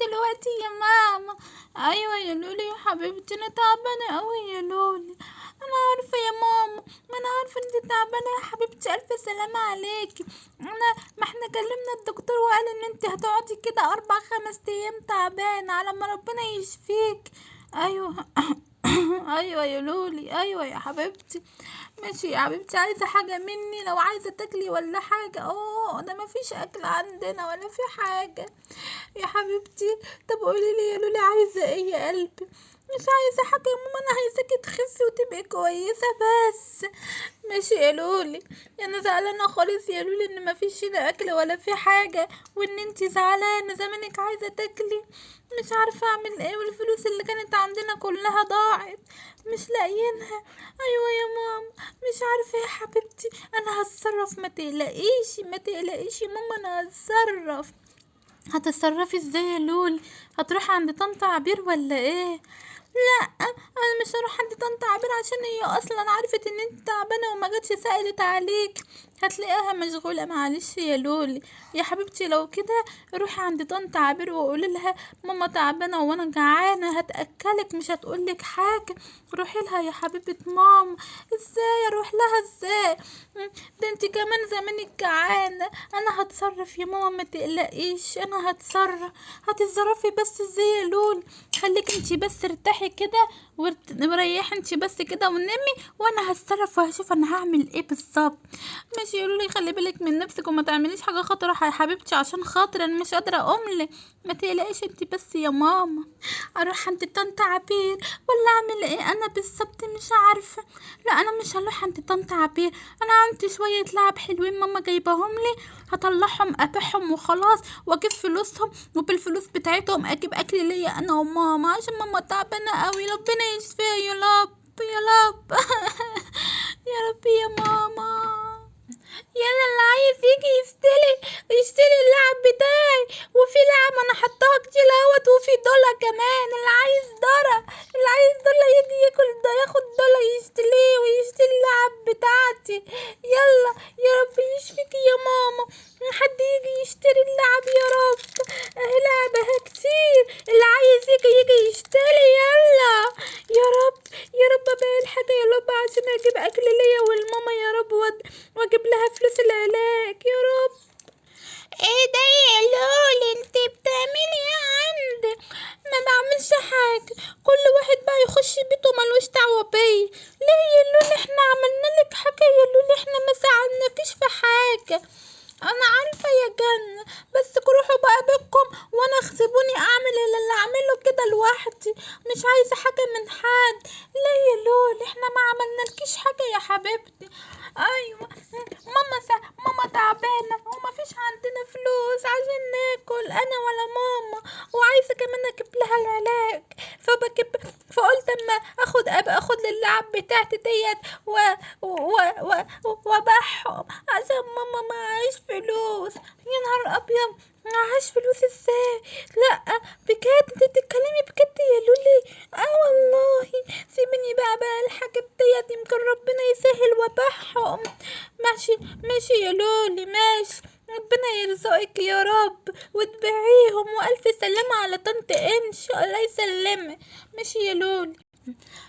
دلوقتي يا ماما. أيوه يا لولي يا حبيبتي أنا تعبانة قوي يا لولي. أنا عارفة يا ماما ما أنا عارفة ان انت تعبانة يا حبيبتي. ألف سلامة عليكي أنا ما إحنا كلمنا الدكتور وقال إن انت هتقعدي كده أربع خمس أيام تعبانة على ما ربنا يشفيك. أيوه. أيوه يا لولي أيوه يا حبيبتي. ماشي يا حبيبتي عايزة حاجة مني؟ لو عايزة تاكلي ولا حاجة. أوه ده مفيش أكل عندنا ولا في حاجة. يا حبيبتي طب قولي لي يا لولي عايزة إيه يا قلبي؟ مش عايزة حاجة يا ماما أنا عايزاكي تخسي وتبقي كويسة بس. ماشي يا لولي أنا زعلانة خالص يا لولي إن مفيش هنا أكل ولا في حاجة وإن أنتي زعلانة زمانك عايزة تاكلي. مش عارفة أعمل إيه والفلوس اللي كانت عندنا كلها ضاعت. مش لاقيينها. أيوه يا ماما. مش عارفة يا حبيبتي. أنا هتصرف ما تقلقيش ما تقلقيش يا ماما أنا هتصرف. هتتصرفي إزاي يا لول هتروحي عند طنط عبير ولا إيه؟ لا أنا مش هروح عند طنط عبير عشان هي أصلا عرفت إن أنت تعبانه وما جاتش سألت عليك. هتلاقيها مشغولة معلش يا لولي. يا حبيبتي لو كده روحي عند طنط عبير وقولي لها ماما تعبانة وأنا جعانة هتأكلك مش هتقولك حاجة. روحي لها يا حبيبة ماما. إزاي أروح لها؟ إزاي؟ ده أنت كمان زمانك جعانة. أنا هتصرف يا ماما ما تقلقيش أنا هتصرف. هتتصرفي بس إزاي يا لول خليك أنت بس ارتاحي. كده وارت- وريحي انت بس كده ونامي وأنا هتصرف وهشوف أنا هعمل إيه بالظبط. ماشي يقولوا لي خلي بالك من نفسك وما تعمليش حاجة خطره يا حبيبتي عشان خاطر أنا مش قادرة اقوم ما تقلقيش انت بس يا ماما. أروح عند طنط عبير. ولا اعمل إيه أنا بالظبط مش عارفة. لا أنا مش هروح عند طنط عبير. أنا عندي شوية لعب حلوين ماما جايباهم لي. هطلعهم ابيعهم وخلاص واجيب فلوسهم وبالفلوس بتاعتهم أجيب اكل ليا أنا وماما عشان ماما تعبانة قوي ربنا يشفيها يا رب يا رب. يا رب يا ماما. يلا اللي عايز يجي يشتري يشتري اللعب بتاعي. وفي لعب أنا حطاها كتير أهوت وفي دولار كمان. اللي عايز دولار اللي عايز دولار يجي ياكل ده ياخد دولار يشتريه ويشتري اللعب بتاعتي. يلا يا رب يشفيكي يا ماما. حد يجي يشتري اللعب يا رب اهي لعبها كتير اللي عايز يجي يجي يشتري يلا يا رب يا رب ابيع الحاجة يا رب عشان أجيب اكل ليا والماما يا رب واد- واجيب لها فلوس العلاج يا رب إيه ده يا لولي انت بتعملي إيه عندي ما بعملش حاجة كل واحد بقى يخش بيته ملوش دعوة بيا ليه يا لولي إحنا عملنا لك حاجة يا لولي إحنا ما ساعدناكيش في حاجة أنا عارفة يا جنة بس روحوا بقى بيتكم وأنا اخسبوني اعمل اللي اعمله كده لوحدي مش عايزة حاجة من حد. ليه يا لولي إحنا ما عملنالكيش حاجة يا حبيبتي. أيوه. ماما سا... ماما تعبانة وما فيش عندنا فلوس عشان ناكل أنا ولا ماما. وعايزة كمان أجيب لها العلاج. فبجيب فقلت أما اخد أبقى آخد اللعب بتاعتي ديت و و و وأبيعهم عشان ماما معهاش فلوس. يا نهار أبيض معهاش فلوس إزاي؟ لا بجد انت بتتكلمي بجد يا لولي آه والله سيبني بقى بقى الحاجات ديت يمكن ربنا يسهل وابيعهم ماشي يا لولي ماشي. ربنا يرزقك يا رب وتبيعيهم وألف سلامة على طنط انش الله يسلمك. ماشي يا لولي.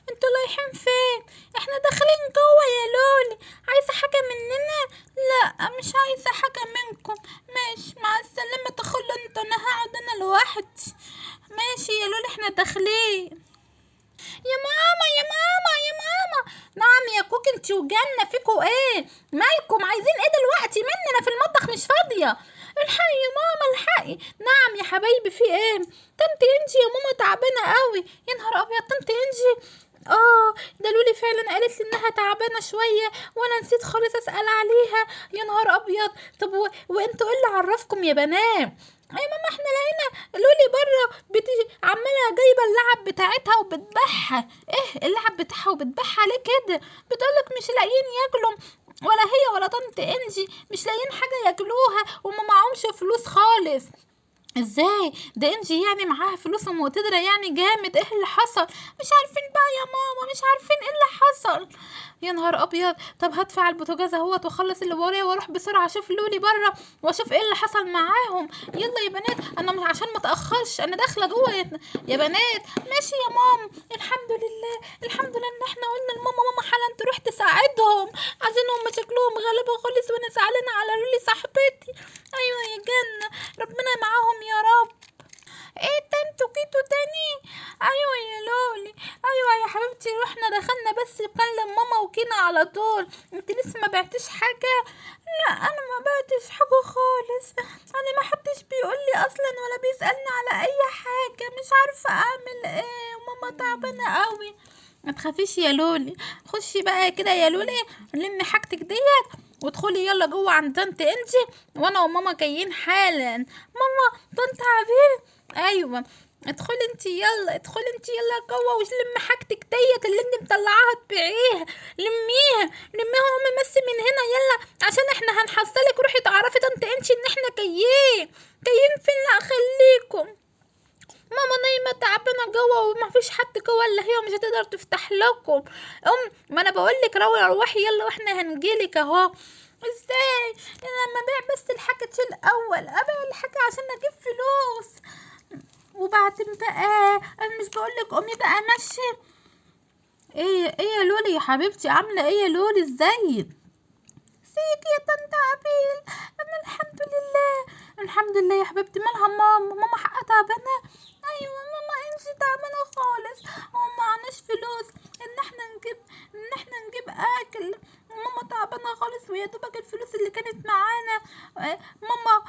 أنتوا رايحين فين؟ إحنا داخلين جوه يا لولي. عايزة حاجة مننا؟ لا مش عايزة حاجة منكم. ماشي مع السلامة تخلوا أنتوا أنا هقعد أنا لوحدي. ماشي يا لولي إحنا داخلين. يا ماما يا ماما يا ماما. نعم يا كوك انت وجنة فيكوا إيه مالكم؟ عايزين إيه دلوقتي؟ مني أنا في المطبخ مش فاضية. الحقي يا ماما الحقي. نعم يا حبايبي في إيه؟ طنط انجي يا ماما تعبانة قوي. يا نهار أبيض طنط انجي. آه ده لولي فعلا قالت لي إنها تعبانة شوية وأنا نسيت خالص أسأل عليها. يا نهار أبيض. طب و... وأنتوا إيه اللي عرفكم يا بنات؟ أي ماما إحنا لقينا لولي بره بتيجي عمالة جايبة اللعب بتاعتها إيه اللعب بتاعها وبتبيعها ليه كده. بتقولك مش لاقيين ياكلوا ولا هي ولا طنط انجي مش لاقيين حاجة ياكلوها وما معهمش فلوس خالص. إزاي؟ ده انجي يعني معاها فلوس ومقتدرة يعني جامد. إيه اللي حصل؟ مش عارفين بقى يا ماما مش عارفين إيه اللي حصل. يا نهار أبيض. طب هدفع البوتاجاز أهوت وأخلص اللي ورايا وأروح بسرعة أشوف لولي بره وأشوف إيه اللي حصل معاهم. يلا يا بنات أنا عشان ما اتاخرش أنا داخلة جوه يا, بنات. ماشي يا ماما الحمد لله الحمد لله إن إحنا قلنا لماما ماما حالا تروح تساعدهم. عايزين هم شكلهم غلبة خالص وأنا زعلانة على لولي صاحبتي. أيوه يا جنة ربنا معاهم يا رب. أنتوا جيتوا تاني؟ أيوه يا لولي. أيوه يا حبيبتي رحنا دخلنا بس نكلم ماما وكينا على طول. أنت لسه ما بعتش حاجة؟ لا أنا ما بعتش حاجة خالص. أنا ما حدش بيقول لي أصلا ولا بيسألني على أي حاجة. مش عارفة أعمل إيه وماما تعبانة قوي ما تخافيش يا لولي. خشي بقى كده يا لولي لمي حاجتك ديت وادخلي يلا جوه عند طنط إنجي وأنا وماما جايين حالا. ماما طنط عبير أيوه. ادخلي انت يلا ادخلي انت يلا جوه ولمي حاجتك ديت اللي انت مطلعاها تبيعيها. لميها لميها قومي بس من هنا يلا عشان إحنا هنحصلك روحي تعرفي انت ان إحنا جايين جايين فين لا خليكم. ماما نايمة تعبانة جوه وما فيش حد جوه إلا هي ومش هتقدر تفتح لكم. أم ما أنا بقول لك روحي يلا وإحنا هنجيلك أهو. إزاي؟ أنا لما أبيع بس الحاجة الأول أبيع الحاجة عشان أجيب فلوس. وبعدين بقى أنا مش بقولك قومي بقى مشي. إيه إيه يا لولي يا حبيبتي؟ عاملة إيه يا لولي؟ ازيك ازيك يا طنط عبيل. أنا الحمد لله الحمد لله يا حبيبتي. مالها ماما؟ ماما حقها تعبانة؟ أيوه ماما انتي تعبانة خالص. ومعناش فلوس. إن إحنا نجيب إن إحنا نجيب أكل. ماما تعبانة خالص ويا دوبك الفلوس اللي كانت معانا ماما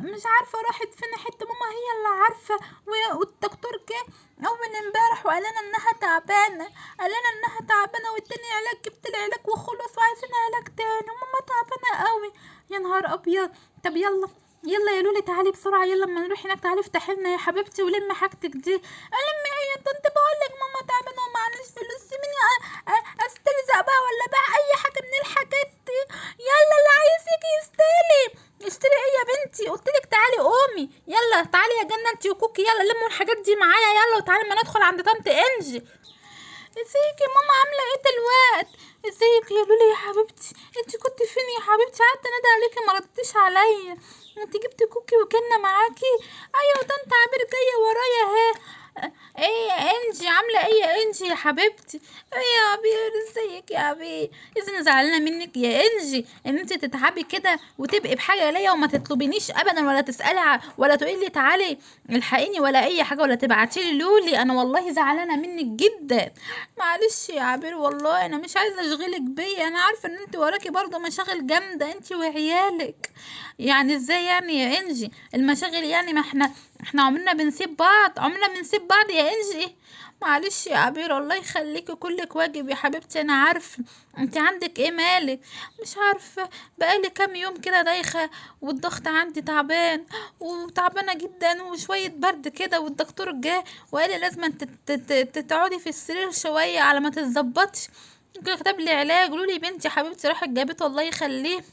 مش عارفة راحت فين حتة ماما هي اللي عارفة والدكتور جه أول امبارح وقال لنا إنها تعبانة قال لنا إنها تعبانة والتاني علاج جبت العلاج وخلص وعايزين علاج تاني وماما تعبانة قوي. يا نهار أبيض! طب يلا يلا يا لولي تعالي بسرعة يلا اما نروح هناك تعالي افتحي لنا يا حبيبتي ولمي حاجتك دي الم إيه يا طنط بقول لك ماما تعبانه ومعناش فلوس سيبيني استلزق بقى ولا بقى اي حاجة من الحاجات دي يلا اللي عايز يجي يشتري اشتري إيه يا بنتي قلت لك تعالي قومي يلا تعالي وكوكي يلا لموا الحاجات دي معايا يلا وتعالي ما ندخل عند طنط انجي إزيك يا ماما عاملة إيه دلوقتي إزيك يا لولي يا حبيبتي. أنت كنت فين يا حبيبتي؟ قعدت أنادي عليكي ما ردتيش عليا. أنت جبت كوكي وكنا معاكي؟ أيوه أنت عبير جاية ورايا أهي. إيه يا انجي؟ عاملة إيه يا انجي يا حبيبتي؟ إيه يا عبير ازيك يا عبير اذا زعلانة منك يا انجي ان انت تتعبي كده وتبقي بحاجة ليا وما تطلبينيش ابدا ولا تسالي ولا تقولي لي تعالي الحقيني ولا اي حاجة ولا تبعتي لي. لولي أنا والله زعلانة منك جدا. معلش يا عبير والله أنا مش عايزة اشغلك بيا. أنا عارفة ان انت وراكي برضه مشاغل جامدة انت وعيالك. يعني إزاي يعني يا انجي؟ المشاغل يعني ما إحنا إحنا عمرنا بنسيب بعض عمرنا بنسيب بعض يا انجي. معلش يا عبير الله يخليكي كلك واجب يا حبيبتي أنا عارفة. أنت عندك إيه مالك؟ مش عارفة. بقالي كام يوم كده دايخة والضغط عندي تعبان وتعبانة جدا وشوية برد كده والدكتور جه وقال لي لازم تقعدي في السرير شوية على ما تتظبطش. كتب لي علاج. قولوا لي بنتي حبيبتي راحت جابته الله يخليه.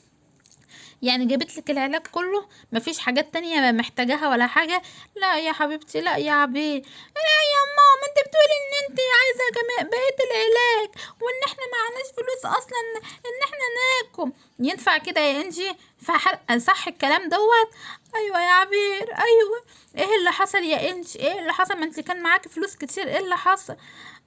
يعني جابت لك العلاج كله مفيش حاجات تانية محتاجاها ولا حاجة؟ لا يا حبيبتي لا يا عبيد لا يا ماما انت بتقولي ان انت عايزة بقية العلاج وان إحنا معناش فلوس أصلا إن إحنا ناكل. ينفع كده يا انجي؟ صح الكلام دوت؟ أيوه يا عبير أيوه. إيه اللي حصل يا انجي؟ إيه اللي حصل؟ ما انت كان معاكي فلوس كتير إيه اللي حصل؟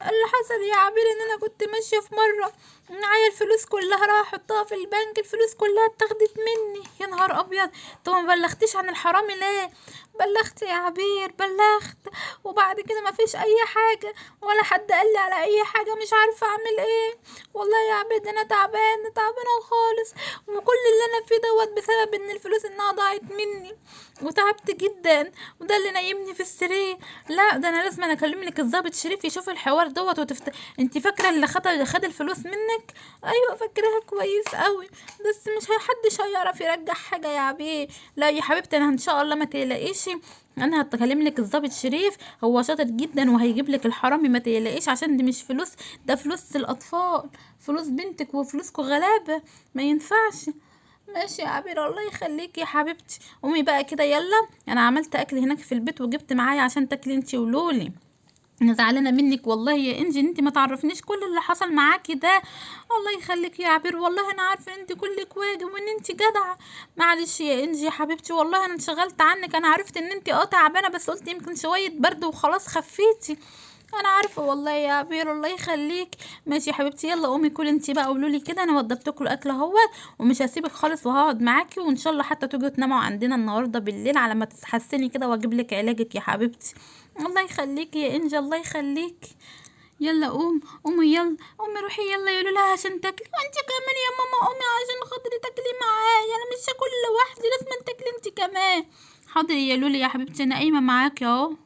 اللي حصل يا عبير إن أنا كنت ماشية في مرة معايا الفلوس كلها راح أحطها في البنك الفلوس كلها اتاخدت مني. يا نهار أبيض! طب ما بلغتيش عن الحرامي ليه؟ بلغت يا عبير بلغت. وبعد كده ما فيش أي حاجة ولا حد قال لي على أي حاجة مش عارفة أعمل إيه. والله يا عبير أنا تعبانة تعبانة خالص. وكل اللي أنا فيه دوت بسبب إن الفلوس إنها ضاعت مني. وتعبت جدا. وده اللي نايمني في السرير. لا ده أنا لازم أنا اكلم لك الضابط شريف يشوف الحوار دوت وتفت... انت فاكرة اللي خد خد الفلوس منك؟ أيوه فاكراها كويس قوي بس مش حدش هيعرف يرجع حاجة يا عبيه لا يا حبيبتي أنا إن شاء الله ما تقلقيش. أنا هتكلم لك الضابط شريف هو شاطر جدا وهيجيب لك الحرامي ما تقلقيش عشان دي مش فلوس ده فلوس الأطفال. فلوس بنتك وفلوسكوا غلابة. ما ينفعش. ماشي يا عبير الله يخليك يا حبيبتي. قومي بقى كده يلا. أنا عملت أكل هناك في البيت وجبت معايا عشان تاكلي انتي ولولي. أنا زعلانة منك. والله يا إنجي إن أنت ما تعرفنيش كل اللي حصل معاكي ده. الله يخليك يا عبير. والله أنا عارفة إن أنت كلك واجب وإن أنت جدعة. معلش يا إنجي حبيبتي والله أنا انشغلت عنك. أنا عرفت إن أنت آه تعبانة بس قلت يمكن شوية برد وخلاص خفيتي. أنا عارفة والله يا عبير. الله يخليك. ماشي يا حبيبتي. يلا قومي كلي انتي بقى قولوا لي كده. أنا وضبت لكم الأكل اهوت ومش هسيبك خالص وهقعد معاكي. وإن شاء الله حتى تيجوا تناموا عندنا النهارده بالليل على ما تتحسني كده وأجيب لك علاجك يا حبيبتي. الله يخليكي يا إنجي الله يخليكي يلا قوم قومي يلا قومي روحي يلا يا لولا عشان تاكلي. وانت كمان يا ماما قومي عشان خاطري تاكلي معايا. أنا مش هاكل لوحدي لازم تاكلي انت كمان. حاضر يا لولي يا حبيبتي أنا قايمة معاكي أهو.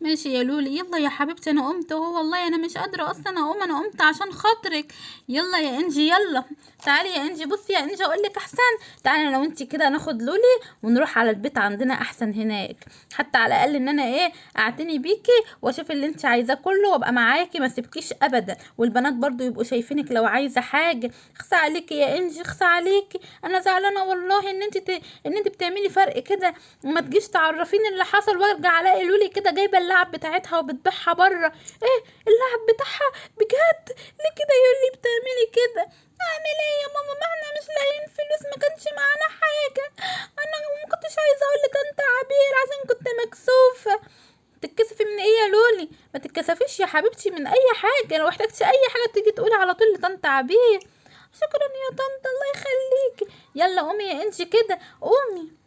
ماشي يا لولي. يلا يا حبيبتي أنا قمت أهو والله. أنا مش قادرة أصلا أقوم. أنا قمت عشان خاطرك. يلا يا إنجي يلا. تعالي يا إنجي. بصي يا إنجي أقول لك أحسن. تعالي لو انت كده ناخد لولي ونروح على البيت عندنا أحسن هناك. حتى على الأقل إن أنا إيه أعتني بيكي وأشوف اللي انت عايزاه كله وأبقى معاكي ما سيبكيش ابدا. والبنات برضو يبقوا شايفينك لو عايزة حاجة. اخسى عليكي يا إنجي اخسى عليكي. أنا زعلانة والله إن انت ت... إن انت بتعملي فرق كده. وما تجيش تعرفيني اللي حصل وأرجع ألاقي لولي كده جايبة اللعب بتاعتها وبتبيعها بره. إيه اللعب بتاعها؟ بجد؟ ليه كده يقولي بتعملي كده؟ أعمل إيه يا ماما؟ ما إحنا مش لاقيين فلوس ما كانش معانا حاجة. أنا ما كنتش عايزة أقول أنت عبير عشان كنت مكسوفة. تتكسفي من إيه يا لولي؟ ما تتكسفيش يا حبيبتي من أي حاجة. لو احتجتي أي حاجة تيجي تقولي على طول لطنط عبير. شكرا يا طنط الله يخليكي يلا قومي يا إنجي كده قومي.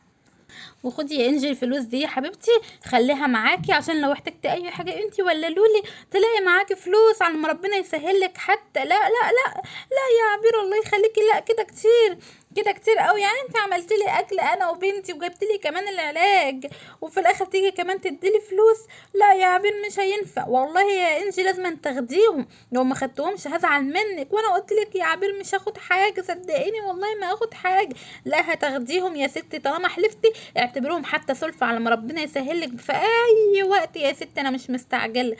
وخدي يا إنجي الفلوس دي يا حبيبتي. خليها معاكي عشان لو احتجتي أي حاجة انتي ولا لولي تلاقي معاكي فلوس على ما ربنا يسهل لك حتى. لا لا لا لا يا عبير الله يخليكي. لا كده كتير. كده كتير قوي. يعني انت عملت لي أكل أنا وبنتي وجبت لي كمان العلاج وفي الآخر تيجي كمان تديلي فلوس. لا يا عبير مش هينفع. والله يا إنجي لازم تاخديهم. لو ما خدتهمش هزعل منك. وأنا قلت لك يا عبير مش هاخد حاجة. صدقيني والله ما هاخد حاجة. لا هتاخديهم يا ستي طالما حلفتي. اعتبرهم حتى سلفة على ما ربنا يسهل لك في أي وقت يا ستي. أنا مش مستعجلة.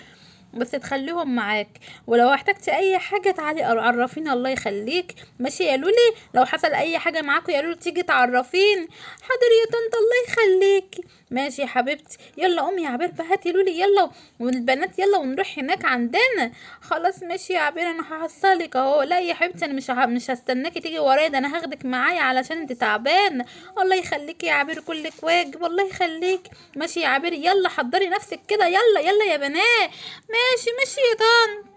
بس تخليهم معاك. ولو احتجتي أي حاجة تعالي عرفيني الله يخليك. ماشي؟ يا لولي لو حصل أي حاجة معاكوا يا لولي تيجي تعرفيني حاضر يا طنط الله يخليكي ماشي يا حبيبتي. يلا قومي يا عبير بقى هاتي لولي يلا. والبنات يلا ونروح هناك عندنا. خلاص ماشي يا عبير أنا هحصلك أهو. لا يا حبيبتي أنا مش ه... مش هستناكي تيجي ورايا ده أنا هاخدك معايا علشان أنت تعبانة. الله يخليكي يا عبير كلك واجب. الله يخليك. ماشي يا عبير يلا حضري نفسك كده. يلا يلا يا بنات. ماشي ماشي يا طنط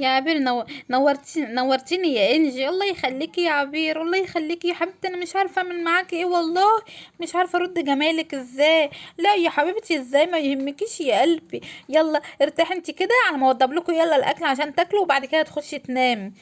يا عبير نو... نورتي نورتيني يا إنجي. الله يخليكي يا عبير الله يخليكي يا حبيبتي. أنا مش عارفة أعمل معاكي إيه والله. مش عارفة أرد جمالك إزاي. لا يا حبيبتي إزاي؟ ما يهمكيش يا قلبي. يلا ارتاحي انت كده. على ما اوضب لكم يلا الأكل عشان تاكلوا وبعد كده تخشي تنامي.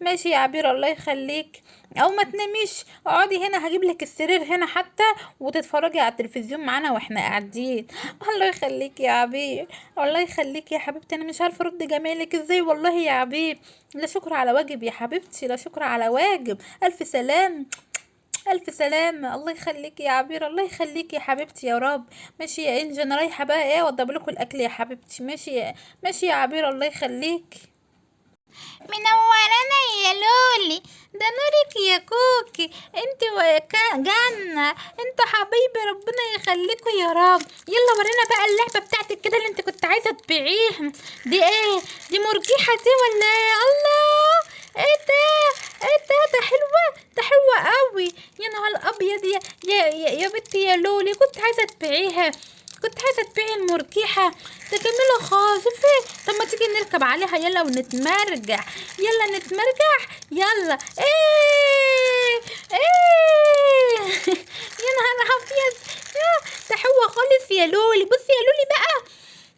ماشي يا عبير الله يخليك. أو ما تناميش. اقعدي هنا هجيب لك السرير هنا حتى وتتفرجي على التلفزيون معانا وإحنا قاعدين. الله يخليك يا عبير. الله يخليك يا حبيبتي. أنا مش عارفة أرد جمالك إزاي والله يا عبير. لا شكر على واجب يا حبيبتي. لا شكر على واجب. ألف سلام. ألف سلامة الله يخليكي يا عبير. الله يخليكي يا حبيبتي يا رب. ماشي يا انجي أنا رايحة بقى إيه؟ أوضب لكم الأكل يا حبيبتي. ماشي يا ماشي يا عبير. الله يخليكي منورنا يا لولي ده نورك يا كوكي انت جنة انت حبيبي ربنا يخليكوا يا رب يلا ورينا بقى اللعبة بتاعتك كده اللي انت كنت عايزة تبيعيها دي إيه دي مرجيحة دي ولا إيه الله إيه ده إيه ده ده حلوة ده حلوة قوي يا نهار ابيض يا يا, يا بنتي يا لولي كنت عايزة تبيعيها المرجيحة ده جميلة خالص طب ما تيجي نركب عليها. يلا ونتمرجح يلا نتمرجح يلا. إيه! إيه! يا نهار أبيض. حلوة خالص يا لولي. بصي يا لولي بقى.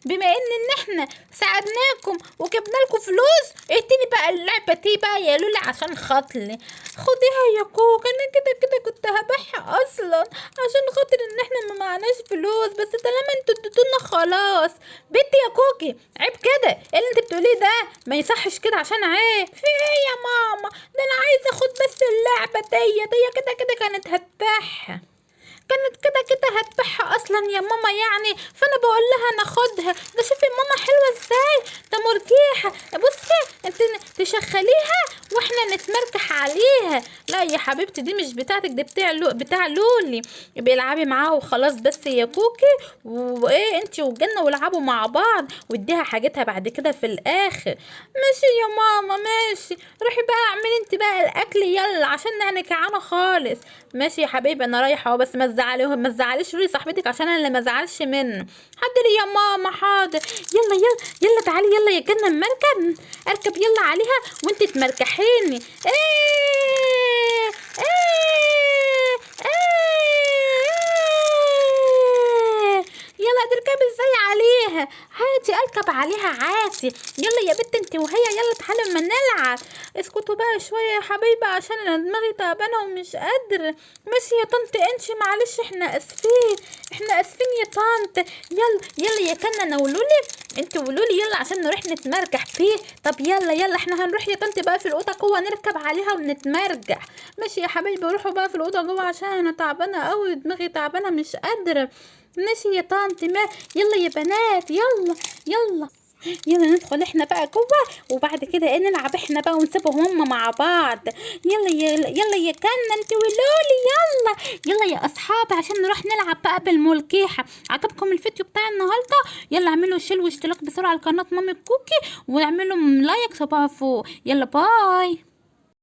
بما إن إحنا ساعدناكم وجبنا لكم فلوس. اديني بقى اللعبة دي بقى يا لولي عشان خاطري. خديها يا كوك. أنا كده كده كنت هبيعها أصلا عشان خاطر إن إحنا ما معناش فلوس. بس طالما أنتوا اديتونا خلاص. بنتي يا كوكي عيب كده. اللي انت بتقوليه ده ما يصحش كده عشان عيب. في إيه يا ماما؟ ده أنا عايزة أخد بس اللعبة دي. هي كده كده كانت هتبيعها. كانت كده كده هتبيعها أصلا يا ماما يعني. فأنا بقول لها ناخدها ده شوفي ماما حلوة إزاي. ده مرجيحه بصي أنت تشخليها وإحنا نتمركح عليها. لا يا حبيبتي دي مش بتاعتك دي بتاع لو بتاع لولي. بيلعبي معاها وخلاص بس يا كوكي. وإيه أنت والجنة والعبوا مع بعض. واديها حاجتها بعد كده في الآخر. ماشي يا ماما ماشي. روحي بقى اعملي أنت بقى الأكل يلا عشان أنا جعانه خالص. ماشي يا حبيبي أنا رايحة أهو بس ما تزعليهم ما تزعليش روحي صاحبتك عشان أنا اللي ما أزعلش منه. حاضر يا ماما حاضر. يلا يلا يلا تعالي يلا يا جنة المركب أركب يلا عليها وأنت تمركحيني. إيه إيه إيه. يلا تركبي إزاي عليها؟ عادي أركب عليها عادي يلا يا بنت أنت وهي يلا تعالوا اسكتوا بقى شوية يا حبايبي عشان أنا دماغي تعبانة ومش قادرة. ماشي يا طنط انشي معلش إحنا آسفين إحنا آسفين يا طنط. يلا يلا يا كنا ولولي. انت ولولي يلا عشان نروح نتمرجح فيه. طب يلا يلا إحنا هنروح يا طنط بقى في الأوضة جوه نركب عليها ونتمرجح. ماشي يا حبايبي روحوا بقى في الأوضة جوه عشان أنا تعبانة قوي دماغي تعبانة مش قادرة. ماشي يا طنط ما يلا يا بنات يلا يلا. يلا ندخل إحنا بقى جوه وبعد كده إيه نلعب إحنا بقى ونسيبهم هما مع بعض. يلا يلا يا كنا انت ولولي يلا. يلا يا أصحابي عشان نروح نلعب بقى بالملكيحة. عجبكم الفيديو بتاع النهارده؟ يلا اعملوا share واشتراك بسرعة على قناة مامي كوكي واعملوا like صباع فوق. يلا باي.